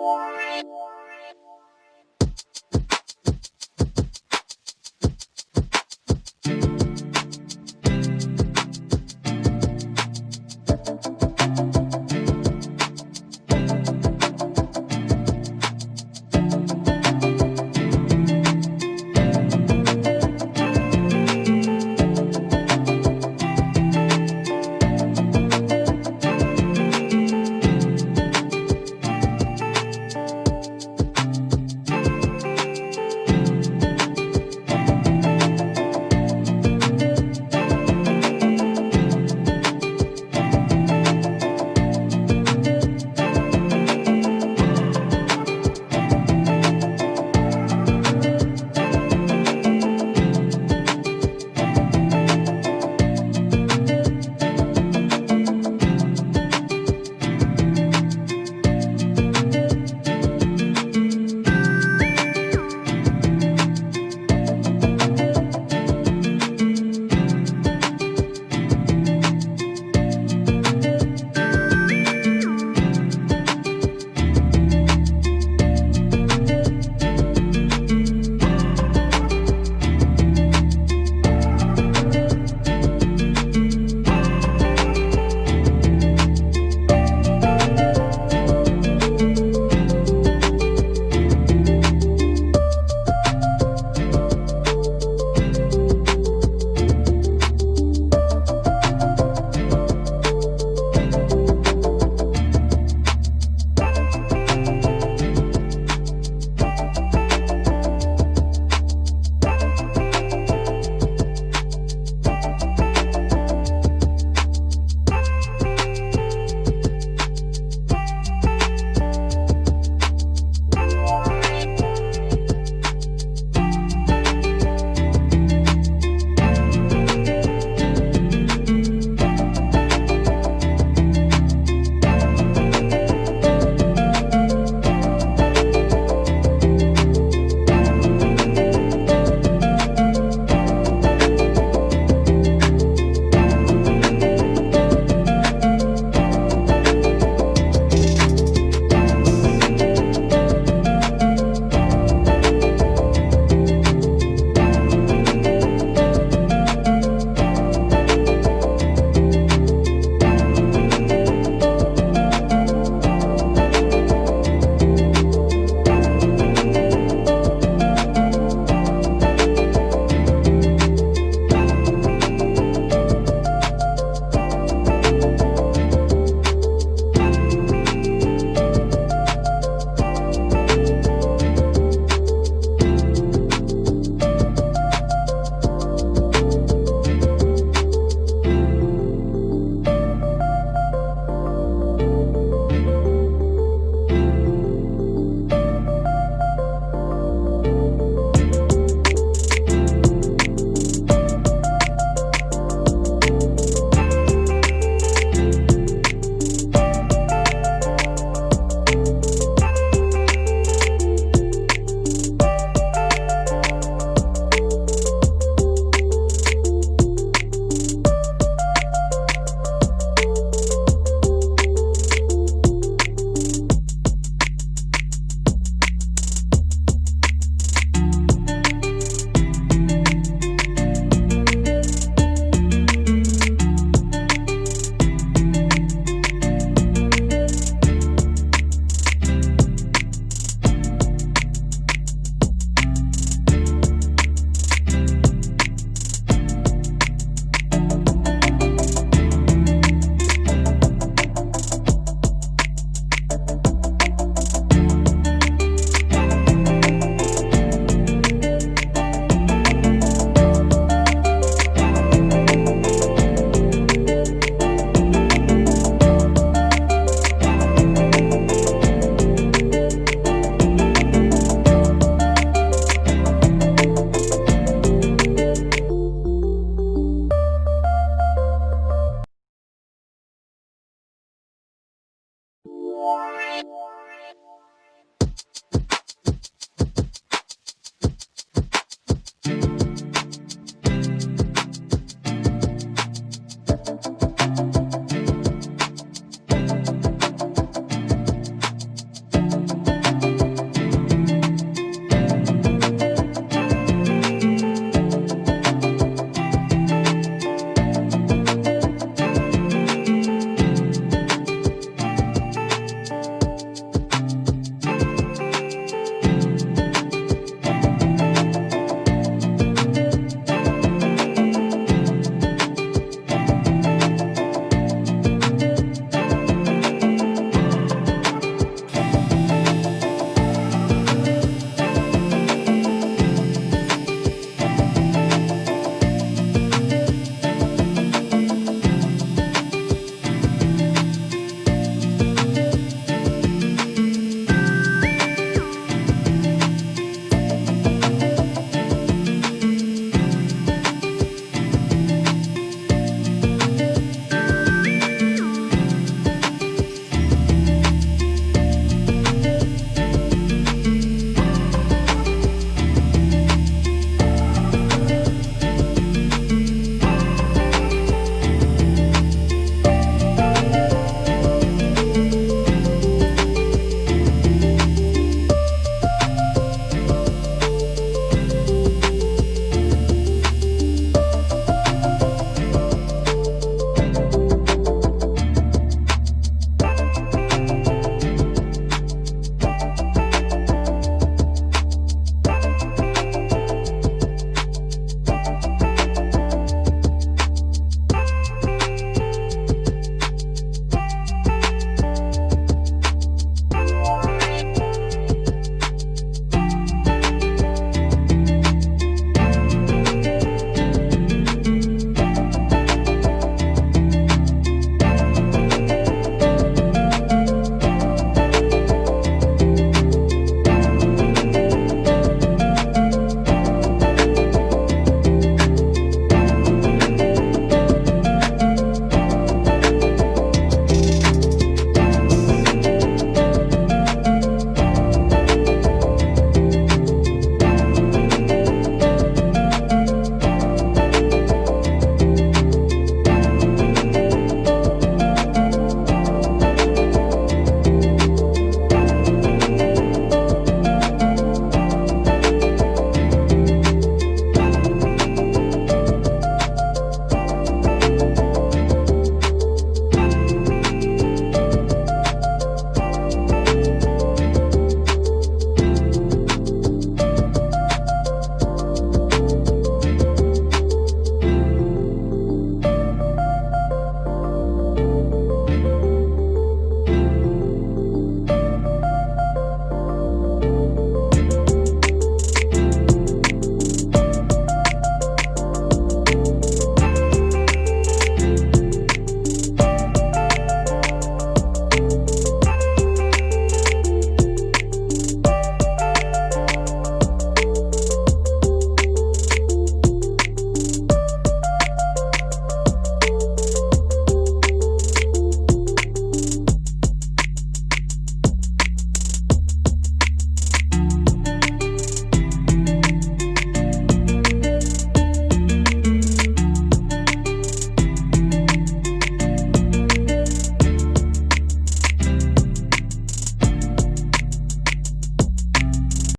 Bye.